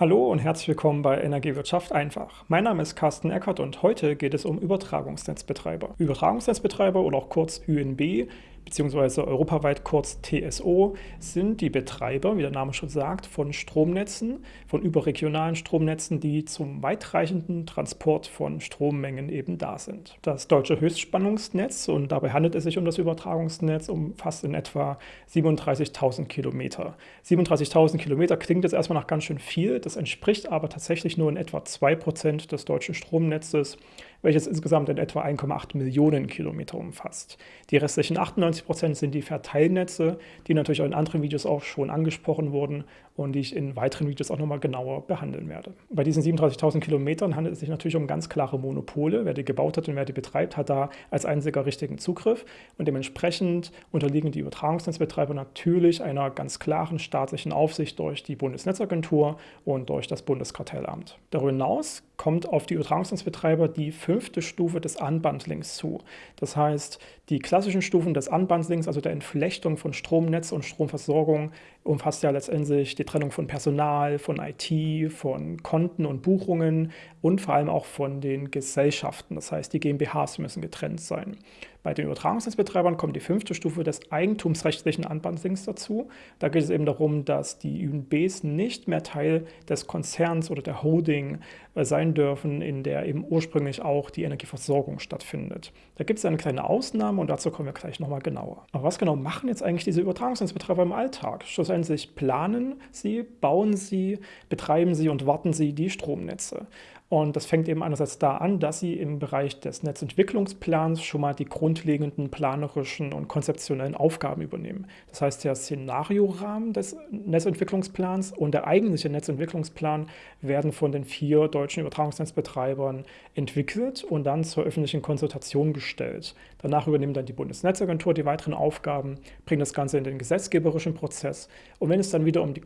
Hallo und herzlich willkommen bei Energiewirtschaft einfach. Mein Name ist Carsten Eckert und heute geht es um Übertragungsnetzbetreiber. Übertragungsnetzbetreiber oder auch kurz ÜNB beziehungsweise europaweit kurz TSO, sind die Betreiber, wie der Name schon sagt, von Stromnetzen, von überregionalen Stromnetzen, die zum weitreichenden Transport von Strommengen eben da sind. Das deutsche Höchstspannungsnetz, und dabei handelt es sich um das Übertragungsnetz, umfasst in etwa 37.000 Kilometer. 37.000 Kilometer klingt jetzt erstmal nach ganz schön viel, das entspricht aber tatsächlich nur in etwa 2% des deutschen Stromnetzes welches insgesamt in etwa 1,8 Millionen Kilometer umfasst. Die restlichen 98 Prozent sind die Verteilnetze, die natürlich auch in anderen Videos auch schon angesprochen wurden und die ich in weiteren Videos auch nochmal genauer behandeln werde. Bei diesen 37.000 Kilometern handelt es sich natürlich um ganz klare Monopole. Wer die gebaut hat und wer die betreibt, hat da als einziger richtigen Zugriff und dementsprechend unterliegen die Übertragungsnetzbetreiber natürlich einer ganz klaren staatlichen Aufsicht durch die Bundesnetzagentur und durch das Bundeskartellamt. Darüber hinaus kommt auf die Übertragungsnetzbetreiber die fünfte Stufe des Unbundlings zu. Das heißt, die klassischen Stufen des Unbundlings, also der Entflechtung von Stromnetz und Stromversorgung, umfasst ja letztendlich die Trennung von Personal, von IT, von Konten und Buchungen und vor allem auch von den Gesellschaften. Das heißt, die GmbHs müssen getrennt sein. Bei den Übertragungsnetzbetreibern kommt die fünfte Stufe des eigentumsrechtlichen Unbundlings dazu. Da geht es eben darum, dass die UNBs nicht mehr Teil des Konzerns oder der Holding äh, sein dürfen, in der eben ursprünglich auch die Energieversorgung stattfindet. Da gibt es eine kleine Ausnahme und dazu kommen wir gleich nochmal genauer. Aber was genau machen jetzt eigentlich diese Übertragungsnetzbetreiber im Alltag? Schlussendlich planen sie, bauen sie, betreiben sie und warten sie die Stromnetze. Und das fängt eben einerseits da an, dass sie im Bereich des Netzentwicklungsplans schon mal die grundlegenden planerischen und konzeptionellen Aufgaben übernehmen. Das heißt, der Szenariorahmen des Netzentwicklungsplans und der eigentliche Netzentwicklungsplan werden von den vier deutschen Übertragungsnetzbetreibern entwickelt und dann zur öffentlichen Konsultation gestellt. Danach übernimmt dann die Bundesnetzagentur die weiteren Aufgaben, bringt das Ganze in den gesetzgeberischen Prozess. Und wenn es dann wieder um die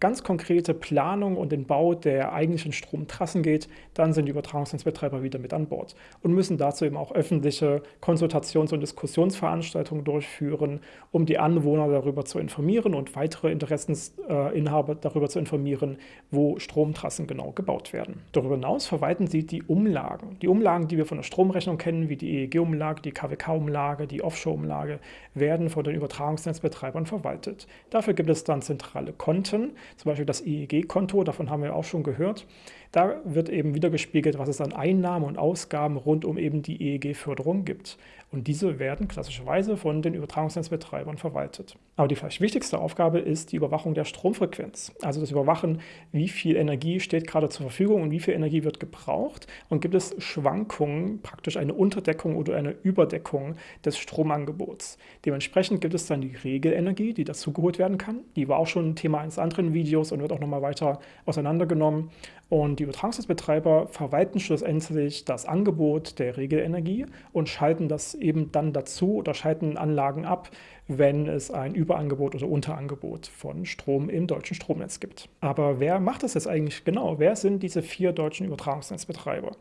ganz konkrete Planung und den Bau der eigentlichen Stromtrassen geht, dann sind die Übertragungsnetzbetreiber wieder mit an Bord und müssen dazu eben auch öffentliche Konsultations- und Diskussionsveranstaltungen durchführen, um die Anwohner darüber zu informieren und weitere Interessensinhaber darüber zu informieren, wo Stromtrassen genau gebaut werden. Darüber hinaus verwalten sie die Umlagen. Die Umlagen, die wir von der Stromrechnung kennen, wie die EEG-Umlage, die KWK-Umlage, die Offshore-Umlage, werden von den Übertragungsnetzbetreibern verwaltet. Dafür gibt es dann zentrale Konten, zum Beispiel das EEG-Konto, davon haben wir auch schon gehört. Da wird eben wieder gespiegelt, was es an Einnahmen und Ausgaben rund um eben die EEG-Förderung gibt. Und diese werden klassischerweise von den Übertragungsnetzbetreibern verwaltet. Aber die vielleicht wichtigste Aufgabe ist die Überwachung der Stromfrequenz. Also das Überwachen, wie viel Energie steht gerade zur Verfügung und wie viel Energie wird gebraucht. Und gibt es Schwankungen, praktisch eine Unterdeckung oder eine Überdeckung des Stromangebots. Dementsprechend gibt es dann die Regelenergie, die dazugeholt werden kann. Die war auch schon ein Thema eines anderen Videos und wird auch nochmal weiter auseinandergenommen. Und die Übertragungsnetzbetreiber verwalten schlussendlich das Angebot der Regelenergie und schalten das eben dann dazu oder schalten Anlagen ab, wenn es ein Überangebot oder Unterangebot von Strom im deutschen Stromnetz gibt. Aber wer macht das jetzt eigentlich genau? Wer sind diese vier deutschen Übertragungsnetzbetreiber?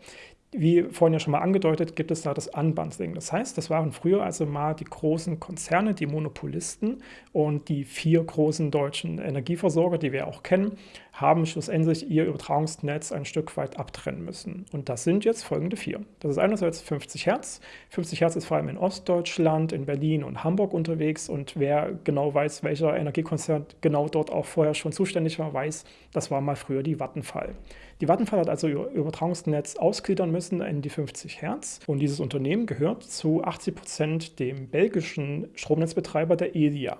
Wie vorhin ja schon mal angedeutet, gibt es da das Unbundling. Das heißt, das waren früher also mal die großen Konzerne, die Monopolisten und die vier großen deutschen Energieversorger, die wir auch kennen, haben schlussendlich ihr Übertragungsnetz ein Stück weit abtrennen müssen. Und das sind jetzt folgende vier. Das ist einerseits 50 Hertz. 50 Hertz ist vor allem in Ostdeutschland, in Berlin und Hamburg unterwegs. Und wer genau weiß, welcher Energiekonzern genau dort auch vorher schon zuständig war, weiß, das war mal früher die Vattenfall. Die Vattenfall hat also ihr Übertragungsnetz ausgliedern müssen in die 50 Hertz. Und dieses Unternehmen gehört zu 80 Prozent dem belgischen Stromnetzbetreiber der EDIA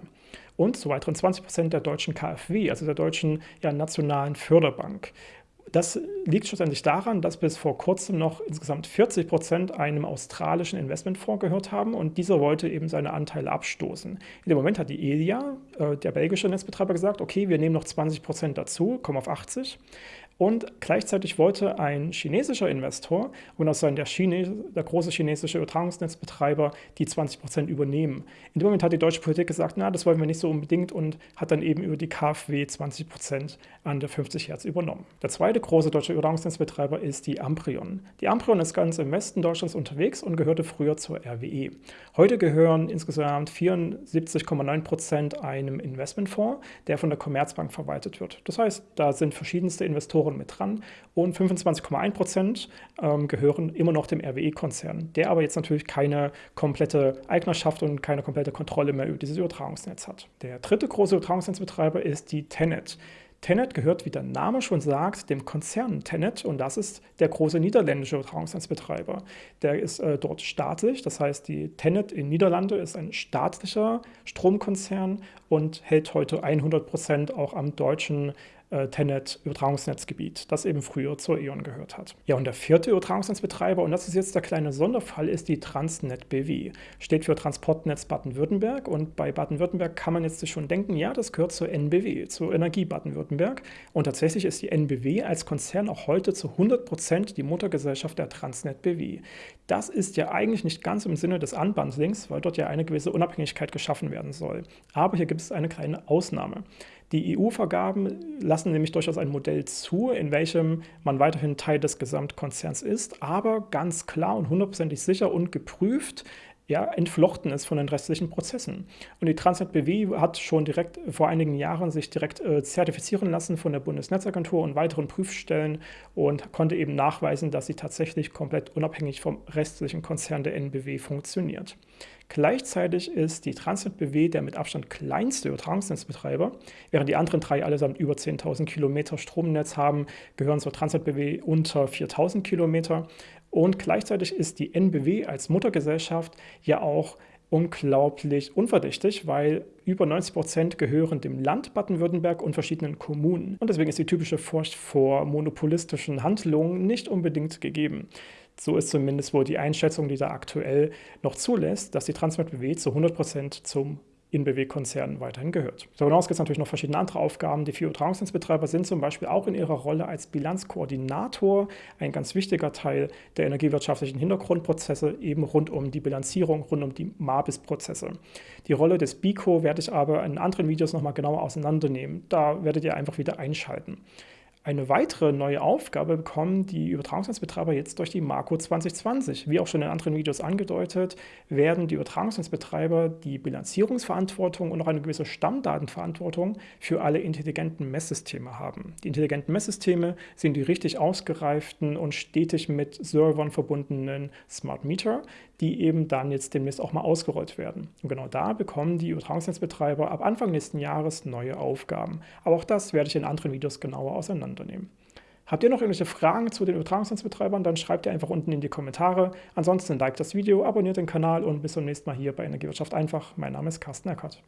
und zu weiteren 20 Prozent der deutschen KfW, also der deutschen ja, nationalen Förderbank. Das liegt schlussendlich daran, dass bis vor kurzem noch insgesamt 40 Prozent einem australischen Investmentfonds gehört haben und dieser wollte eben seine Anteile abstoßen. In dem Moment hat die ELIA, äh, der belgische Netzbetreiber, gesagt, okay, wir nehmen noch 20 Prozent dazu, kommen auf 80. Und gleichzeitig wollte ein chinesischer Investor, und das sein der, der große chinesische Übertragungsnetzbetreiber, die 20% übernehmen. In dem Moment hat die deutsche Politik gesagt, na, das wollen wir nicht so unbedingt und hat dann eben über die KfW 20% an der 50 Hertz übernommen. Der zweite große deutsche Übertragungsnetzbetreiber ist die Amprion. Die Amprion ist ganz im Westen Deutschlands unterwegs und gehörte früher zur RWE. Heute gehören insgesamt 74,9% einem Investmentfonds, der von der Commerzbank verwaltet wird. Das heißt, da sind verschiedenste Investoren mit dran und 25,1% ähm, gehören immer noch dem RWE-Konzern, der aber jetzt natürlich keine komplette Eignerschaft und keine komplette Kontrolle mehr über dieses Übertragungsnetz hat. Der dritte große Übertragungsnetzbetreiber ist die Tenet. Tenet gehört, wie der Name schon sagt, dem Konzern Tenet und das ist der große niederländische Übertragungsnetzbetreiber. Der ist äh, dort staatlich, das heißt, die Tenet in Niederlande ist ein staatlicher Stromkonzern und hält heute 100 Prozent auch am deutschen äh, Tenet-Übertragungsnetzgebiet, das eben früher zur E.ON gehört hat. Ja, und der vierte Übertragungsnetzbetreiber, und das ist jetzt der kleine Sonderfall, ist die Transnet BW. Steht für Transportnetz Baden-Württemberg und bei Baden-Württemberg kann man jetzt schon denken, ja, das gehört zur NBW, zur Energie Baden-Württemberg. Und tatsächlich ist die NBW als Konzern auch heute zu 100 Prozent die Muttergesellschaft der Transnet BW. Das ist ja eigentlich nicht ganz im Sinne des Unbundlings, weil dort ja eine gewisse Unabhängigkeit geschaffen werden soll. Aber hier gibt es eine kleine Ausnahme. Die EU-Vergaben lassen nämlich durchaus ein Modell zu, in welchem man weiterhin Teil des Gesamtkonzerns ist, aber ganz klar und hundertprozentig sicher und geprüft ja, entflochten ist von den restlichen Prozessen. Und die Transnet BW hat schon direkt vor einigen Jahren sich direkt äh, zertifizieren lassen von der Bundesnetzagentur und weiteren Prüfstellen und konnte eben nachweisen, dass sie tatsächlich komplett unabhängig vom restlichen Konzern der NBW funktioniert. Gleichzeitig ist die Transnet BW der mit Abstand kleinste Übertragungsnetzbetreiber. Während die anderen drei allesamt über 10.000 Kilometer Stromnetz haben, gehören zur Transnet BW unter 4.000 Kilometer. Und gleichzeitig ist die NBW als Muttergesellschaft ja auch unglaublich unverdächtig, weil über 90 Prozent gehören dem Land Baden-Württemberg und verschiedenen Kommunen. Und deswegen ist die typische Furcht vor monopolistischen Handlungen nicht unbedingt gegeben. So ist zumindest wohl die Einschätzung, die da aktuell noch zulässt, dass die Transnet BW zu 100 Prozent zum InBW-Konzern weiterhin gehört. Darüber hinaus gibt es natürlich noch verschiedene andere Aufgaben. Die vier Übertragungsnetzbetreiber sind zum Beispiel auch in ihrer Rolle als Bilanzkoordinator ein ganz wichtiger Teil der energiewirtschaftlichen Hintergrundprozesse, eben rund um die Bilanzierung, rund um die MABIS-Prozesse. Die Rolle des BICO werde ich aber in anderen Videos nochmal genauer auseinandernehmen. Da werdet ihr einfach wieder einschalten. Eine weitere neue Aufgabe bekommen die Übertragungsnetzbetreiber jetzt durch die Marco 2020. Wie auch schon in anderen Videos angedeutet, werden die Übertragungsnetzbetreiber die Bilanzierungsverantwortung und auch eine gewisse Stammdatenverantwortung für alle intelligenten Messsysteme haben. Die intelligenten Messsysteme sind die richtig ausgereiften und stetig mit Servern verbundenen Smart Meter, die eben dann jetzt demnächst auch mal ausgerollt werden. Und genau da bekommen die Übertragungsnetzbetreiber ab Anfang nächsten Jahres neue Aufgaben. Aber auch das werde ich in anderen Videos genauer auseinandernehmen. Habt ihr noch irgendwelche Fragen zu den Übertragungsnetzbetreibern, dann schreibt ihr einfach unten in die Kommentare. Ansonsten liked das Video, abonniert den Kanal und bis zum nächsten Mal hier bei Energiewirtschaft einfach. Mein Name ist Carsten Eckert.